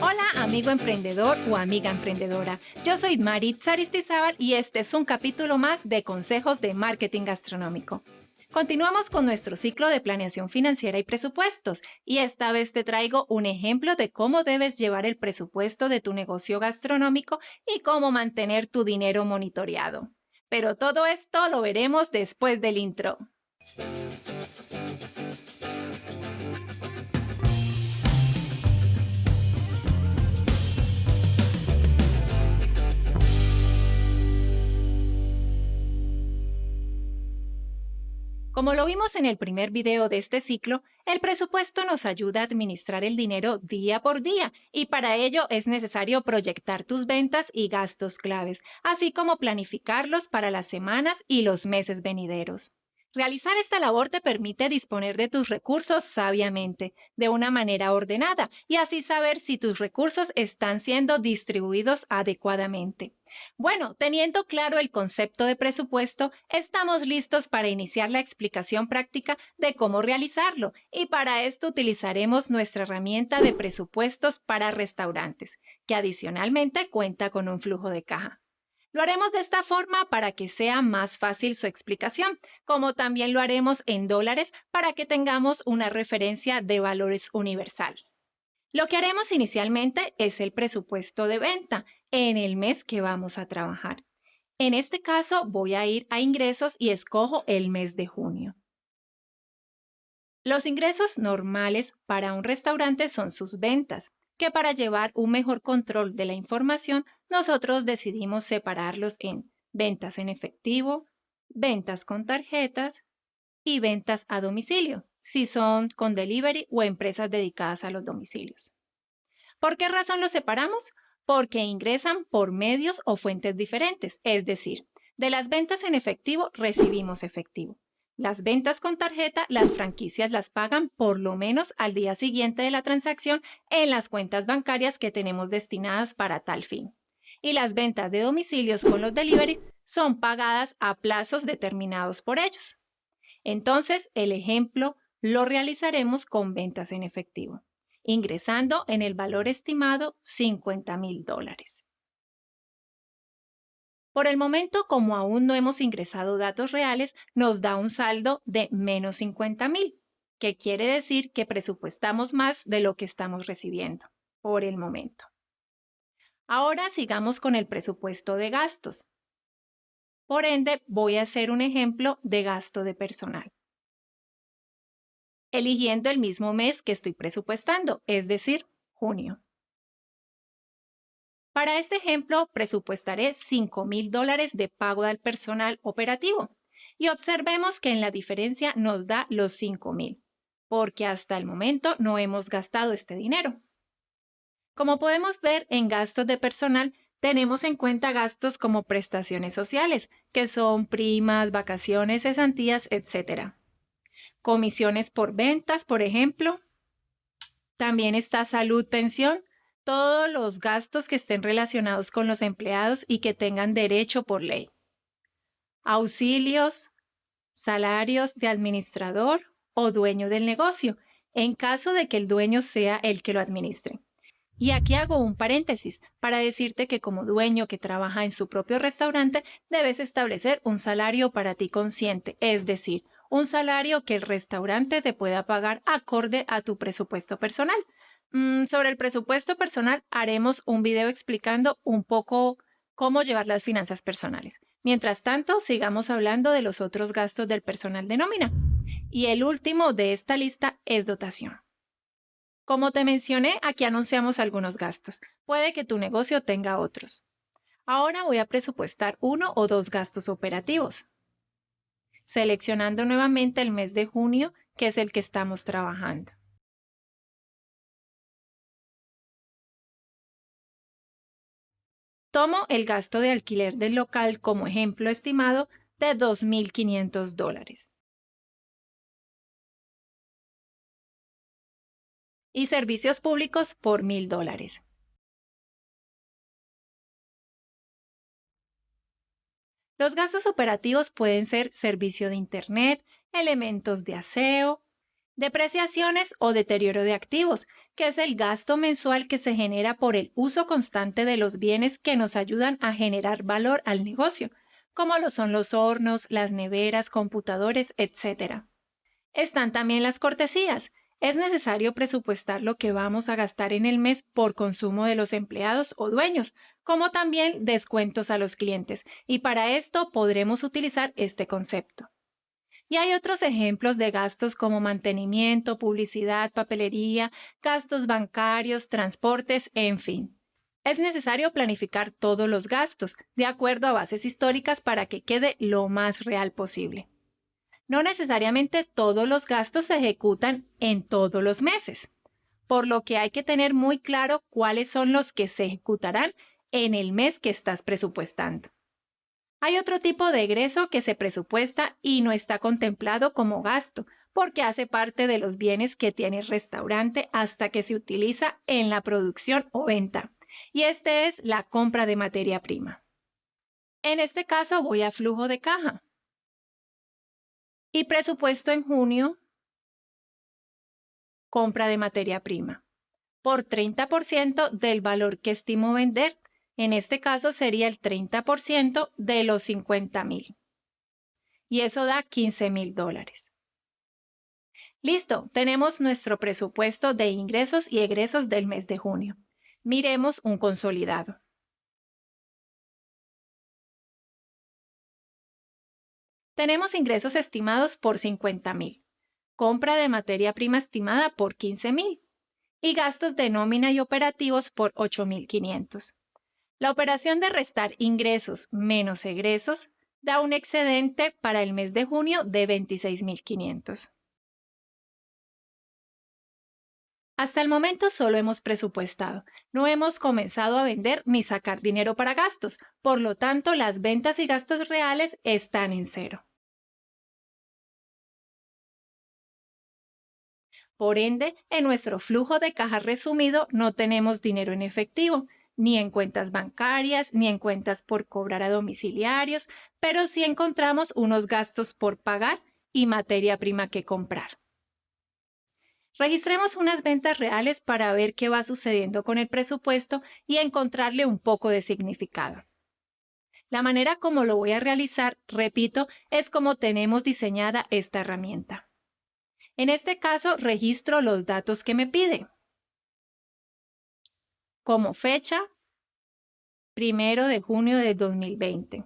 Hola amigo emprendedor o amiga emprendedora, yo soy Marit Saristizábal y este es un capítulo más de Consejos de Marketing Gastronómico. Continuamos con nuestro ciclo de planeación financiera y presupuestos y esta vez te traigo un ejemplo de cómo debes llevar el presupuesto de tu negocio gastronómico y cómo mantener tu dinero monitoreado. Pero todo esto lo veremos después del intro. Como lo vimos en el primer video de este ciclo, el presupuesto nos ayuda a administrar el dinero día por día y para ello es necesario proyectar tus ventas y gastos claves, así como planificarlos para las semanas y los meses venideros. Realizar esta labor te permite disponer de tus recursos sabiamente, de una manera ordenada, y así saber si tus recursos están siendo distribuidos adecuadamente. Bueno, teniendo claro el concepto de presupuesto, estamos listos para iniciar la explicación práctica de cómo realizarlo, y para esto utilizaremos nuestra herramienta de presupuestos para restaurantes, que adicionalmente cuenta con un flujo de caja. Lo haremos de esta forma para que sea más fácil su explicación, como también lo haremos en dólares para que tengamos una referencia de valores universal. Lo que haremos inicialmente es el presupuesto de venta en el mes que vamos a trabajar. En este caso voy a ir a ingresos y escojo el mes de junio. Los ingresos normales para un restaurante son sus ventas, que para llevar un mejor control de la información, nosotros decidimos separarlos en ventas en efectivo, ventas con tarjetas y ventas a domicilio, si son con delivery o empresas dedicadas a los domicilios. ¿Por qué razón los separamos? Porque ingresan por medios o fuentes diferentes, es decir, de las ventas en efectivo recibimos efectivo. Las ventas con tarjeta, las franquicias las pagan por lo menos al día siguiente de la transacción en las cuentas bancarias que tenemos destinadas para tal fin. Y las ventas de domicilios con los delivery son pagadas a plazos determinados por ellos. Entonces, el ejemplo lo realizaremos con ventas en efectivo, ingresando en el valor estimado 50 mil dólares. Por el momento, como aún no hemos ingresado datos reales, nos da un saldo de menos 50 mil, que quiere decir que presupuestamos más de lo que estamos recibiendo por el momento. Ahora sigamos con el presupuesto de gastos. Por ende, voy a hacer un ejemplo de gasto de personal. Eligiendo el mismo mes que estoy presupuestando, es decir, junio. Para este ejemplo, presupuestaré 5 mil dólares de pago al personal operativo y observemos que en la diferencia nos da los 5 mil, porque hasta el momento no hemos gastado este dinero. Como podemos ver en gastos de personal, tenemos en cuenta gastos como prestaciones sociales, que son primas, vacaciones, cesantías, etc. Comisiones por ventas, por ejemplo. También está salud, pensión, todos los gastos que estén relacionados con los empleados y que tengan derecho por ley. Auxilios, salarios de administrador o dueño del negocio, en caso de que el dueño sea el que lo administre. Y aquí hago un paréntesis para decirte que como dueño que trabaja en su propio restaurante, debes establecer un salario para ti consciente, es decir, un salario que el restaurante te pueda pagar acorde a tu presupuesto personal. Mm, sobre el presupuesto personal haremos un video explicando un poco cómo llevar las finanzas personales. Mientras tanto, sigamos hablando de los otros gastos del personal de nómina. Y el último de esta lista es dotación. Como te mencioné, aquí anunciamos algunos gastos. Puede que tu negocio tenga otros. Ahora voy a presupuestar uno o dos gastos operativos. Seleccionando nuevamente el mes de junio, que es el que estamos trabajando. Tomo el gasto de alquiler del local como ejemplo estimado de 2.500 dólares. Y servicios públicos por 1.000 dólares. Los gastos operativos pueden ser servicio de Internet, elementos de aseo, Depreciaciones o deterioro de activos, que es el gasto mensual que se genera por el uso constante de los bienes que nos ayudan a generar valor al negocio, como lo son los hornos, las neveras, computadores, etc. Están también las cortesías. Es necesario presupuestar lo que vamos a gastar en el mes por consumo de los empleados o dueños, como también descuentos a los clientes, y para esto podremos utilizar este concepto. Y hay otros ejemplos de gastos como mantenimiento, publicidad, papelería, gastos bancarios, transportes, en fin. Es necesario planificar todos los gastos de acuerdo a bases históricas para que quede lo más real posible. No necesariamente todos los gastos se ejecutan en todos los meses, por lo que hay que tener muy claro cuáles son los que se ejecutarán en el mes que estás presupuestando. Hay otro tipo de egreso que se presupuesta y no está contemplado como gasto, porque hace parte de los bienes que tiene el restaurante hasta que se utiliza en la producción o venta. Y este es la compra de materia prima. En este caso voy a flujo de caja. Y presupuesto en junio, compra de materia prima, por 30% del valor que estimo vender en este caso sería el 30% de los 50 mil. Y eso da 15 mil dólares. Listo, tenemos nuestro presupuesto de ingresos y egresos del mes de junio. Miremos un consolidado. Tenemos ingresos estimados por 50 mil, compra de materia prima estimada por 15 mil y gastos de nómina y operativos por 8.500. La operación de restar ingresos menos egresos da un excedente para el mes de junio de 26.500. Hasta el momento solo hemos presupuestado, no hemos comenzado a vender ni sacar dinero para gastos, por lo tanto las ventas y gastos reales están en cero. Por ende, en nuestro flujo de caja resumido no tenemos dinero en efectivo, ni en cuentas bancarias, ni en cuentas por cobrar a domiciliarios, pero sí encontramos unos gastos por pagar y materia prima que comprar. Registremos unas ventas reales para ver qué va sucediendo con el presupuesto y encontrarle un poco de significado. La manera como lo voy a realizar, repito, es como tenemos diseñada esta herramienta. En este caso, registro los datos que me pide. Como fecha, primero de junio de 2020.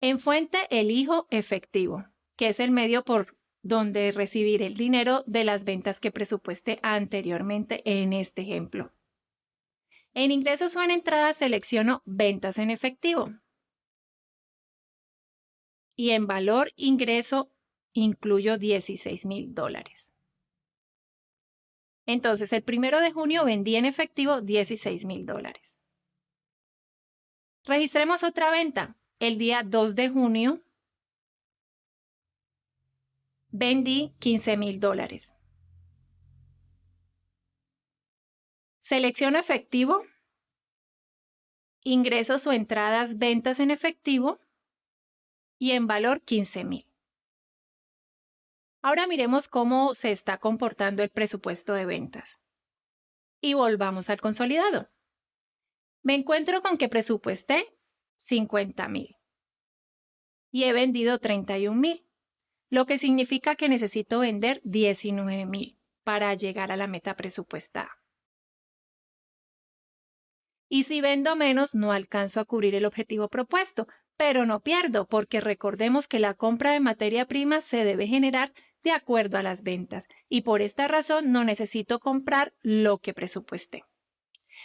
En fuente, elijo efectivo, que es el medio por donde recibir el dinero de las ventas que presupueste anteriormente en este ejemplo. En ingresos o en entradas selecciono ventas en efectivo. Y en valor ingreso incluyo 16 mil dólares. Entonces, el primero de junio vendí en efectivo 16 mil dólares. Registremos otra venta. El día 2 de junio vendí 15 mil dólares. Selecciono efectivo, ingresos o entradas, ventas en efectivo y en valor 15 mil. Ahora miremos cómo se está comportando el presupuesto de ventas. Y volvamos al consolidado. Me encuentro con que presupuesté 50 mil y he vendido 31 mil, lo que significa que necesito vender 19 mil para llegar a la meta presupuestada. Y si vendo menos, no alcanzo a cubrir el objetivo propuesto, pero no pierdo porque recordemos que la compra de materia prima se debe generar de acuerdo a las ventas y por esta razón no necesito comprar lo que presupuesté.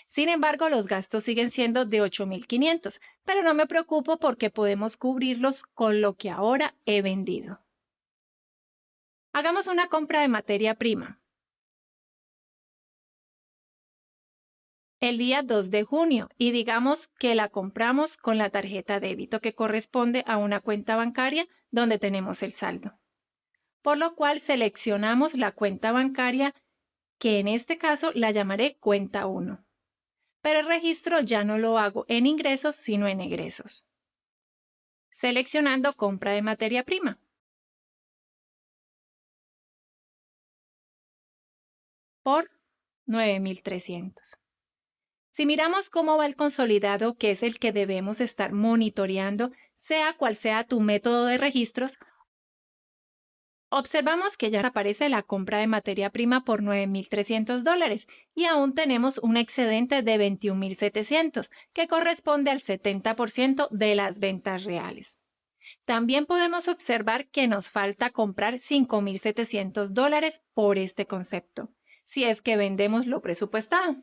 Sin embargo, los gastos siguen siendo de 8.500, pero no me preocupo porque podemos cubrirlos con lo que ahora he vendido. Hagamos una compra de materia prima. El día 2 de junio y digamos que la compramos con la tarjeta débito que corresponde a una cuenta bancaria donde tenemos el saldo por lo cual seleccionamos la cuenta bancaria que en este caso la llamaré cuenta 1. Pero el registro ya no lo hago en ingresos, sino en egresos. Seleccionando compra de materia prima. Por 9,300. Si miramos cómo va el consolidado, que es el que debemos estar monitoreando, sea cual sea tu método de registros, observamos que ya aparece la compra de materia prima por 9.300 dólares y aún tenemos un excedente de 21.700, que corresponde al 70% de las ventas reales. También podemos observar que nos falta comprar 5.700 dólares por este concepto, si es que vendemos lo presupuestado.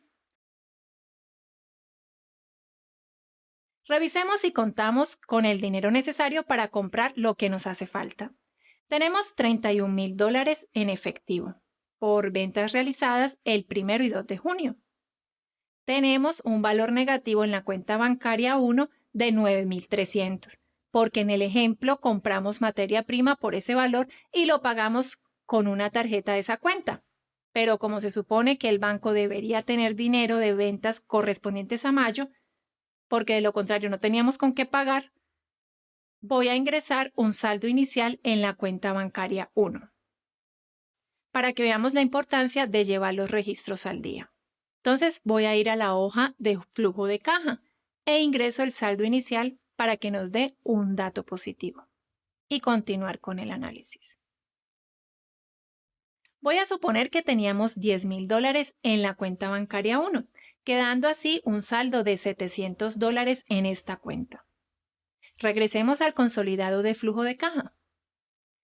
Revisemos si contamos con el dinero necesario para comprar lo que nos hace falta. Tenemos 31 mil dólares en efectivo por ventas realizadas el 1 y 2 de junio. Tenemos un valor negativo en la cuenta bancaria 1 de 9.300, porque en el ejemplo compramos materia prima por ese valor y lo pagamos con una tarjeta de esa cuenta. Pero como se supone que el banco debería tener dinero de ventas correspondientes a mayo, porque de lo contrario no teníamos con qué pagar, voy a ingresar un saldo inicial en la cuenta bancaria 1 para que veamos la importancia de llevar los registros al día. Entonces voy a ir a la hoja de flujo de caja e ingreso el saldo inicial para que nos dé un dato positivo y continuar con el análisis. Voy a suponer que teníamos 10 mil dólares en la cuenta bancaria 1 quedando así un saldo de 700 dólares en esta cuenta. Regresemos al consolidado de flujo de caja.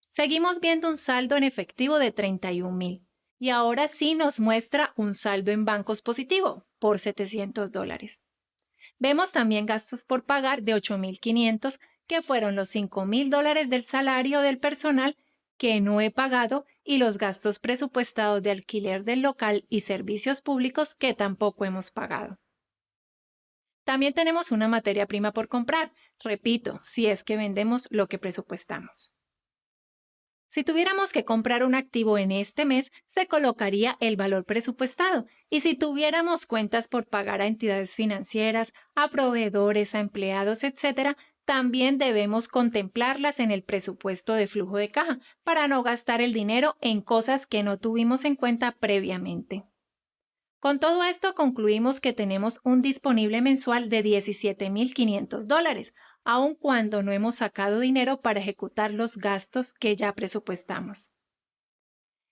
Seguimos viendo un saldo en efectivo de 31 mil y ahora sí nos muestra un saldo en bancos positivo por 700 dólares. Vemos también gastos por pagar de 8.500 que fueron los 5.000 dólares del salario del personal que no he pagado y los gastos presupuestados de alquiler del local y servicios públicos que tampoco hemos pagado. También tenemos una materia prima por comprar, repito, si es que vendemos lo que presupuestamos. Si tuviéramos que comprar un activo en este mes, se colocaría el valor presupuestado. Y si tuviéramos cuentas por pagar a entidades financieras, a proveedores, a empleados, etc., también debemos contemplarlas en el presupuesto de flujo de caja para no gastar el dinero en cosas que no tuvimos en cuenta previamente. Con todo esto concluimos que tenemos un disponible mensual de 17.500 dólares, aun cuando no hemos sacado dinero para ejecutar los gastos que ya presupuestamos.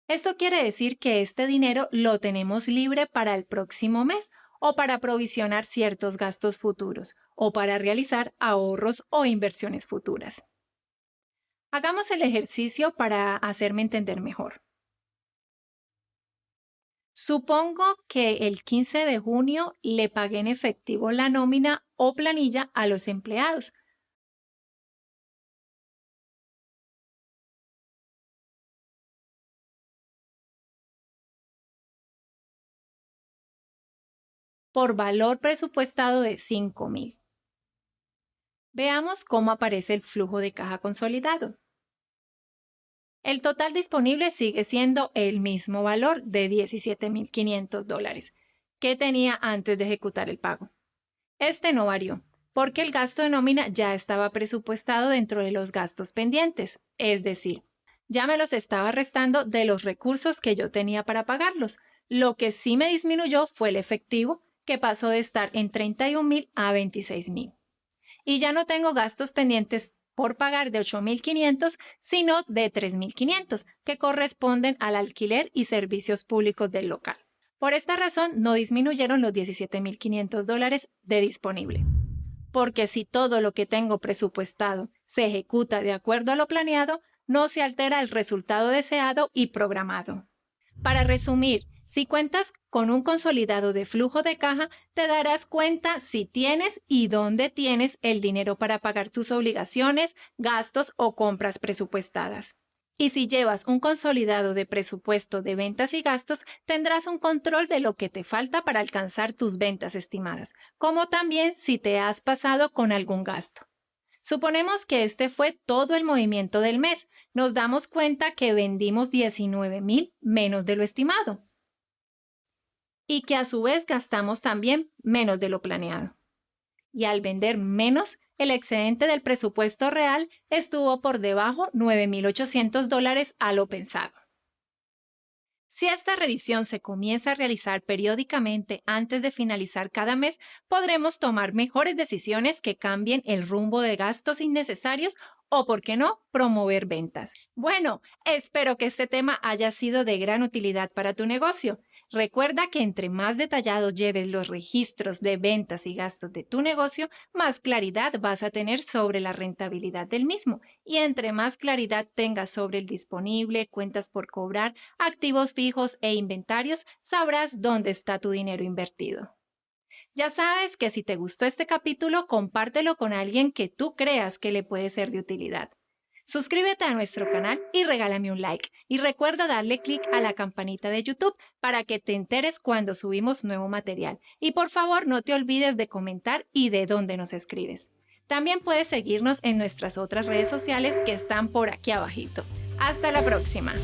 Esto quiere decir que este dinero lo tenemos libre para el próximo mes o para provisionar ciertos gastos futuros, o para realizar ahorros o inversiones futuras. Hagamos el ejercicio para hacerme entender mejor. Supongo que el 15 de junio le pagué en efectivo la nómina o planilla a los empleados. Por valor presupuestado de 5,000. Veamos cómo aparece el flujo de caja consolidado. El total disponible sigue siendo el mismo valor de 17.500 dólares que tenía antes de ejecutar el pago. Este no varió, porque el gasto de nómina ya estaba presupuestado dentro de los gastos pendientes, es decir, ya me los estaba restando de los recursos que yo tenía para pagarlos. Lo que sí me disminuyó fue el efectivo, que pasó de estar en 31.000 a 26.000 y ya no tengo gastos pendientes por pagar de 8.500, sino de 3.500, que corresponden al alquiler y servicios públicos del local. Por esta razón, no disminuyeron los 17.500 dólares de disponible. Porque si todo lo que tengo presupuestado se ejecuta de acuerdo a lo planeado, no se altera el resultado deseado y programado. Para resumir, si cuentas con un consolidado de flujo de caja, te darás cuenta si tienes y dónde tienes el dinero para pagar tus obligaciones, gastos o compras presupuestadas. Y si llevas un consolidado de presupuesto de ventas y gastos, tendrás un control de lo que te falta para alcanzar tus ventas estimadas, como también si te has pasado con algún gasto. Suponemos que este fue todo el movimiento del mes. Nos damos cuenta que vendimos 19 mil menos de lo estimado y que a su vez gastamos también menos de lo planeado. Y al vender menos, el excedente del presupuesto real estuvo por debajo 9.800 dólares a lo pensado. Si esta revisión se comienza a realizar periódicamente antes de finalizar cada mes, podremos tomar mejores decisiones que cambien el rumbo de gastos innecesarios o, por qué no, promover ventas. Bueno, espero que este tema haya sido de gran utilidad para tu negocio. Recuerda que entre más detallados lleves los registros de ventas y gastos de tu negocio, más claridad vas a tener sobre la rentabilidad del mismo. Y entre más claridad tengas sobre el disponible, cuentas por cobrar, activos fijos e inventarios, sabrás dónde está tu dinero invertido. Ya sabes que si te gustó este capítulo, compártelo con alguien que tú creas que le puede ser de utilidad. Suscríbete a nuestro canal y regálame un like. Y recuerda darle clic a la campanita de YouTube para que te enteres cuando subimos nuevo material. Y por favor no te olvides de comentar y de dónde nos escribes. También puedes seguirnos en nuestras otras redes sociales que están por aquí abajito. Hasta la próxima.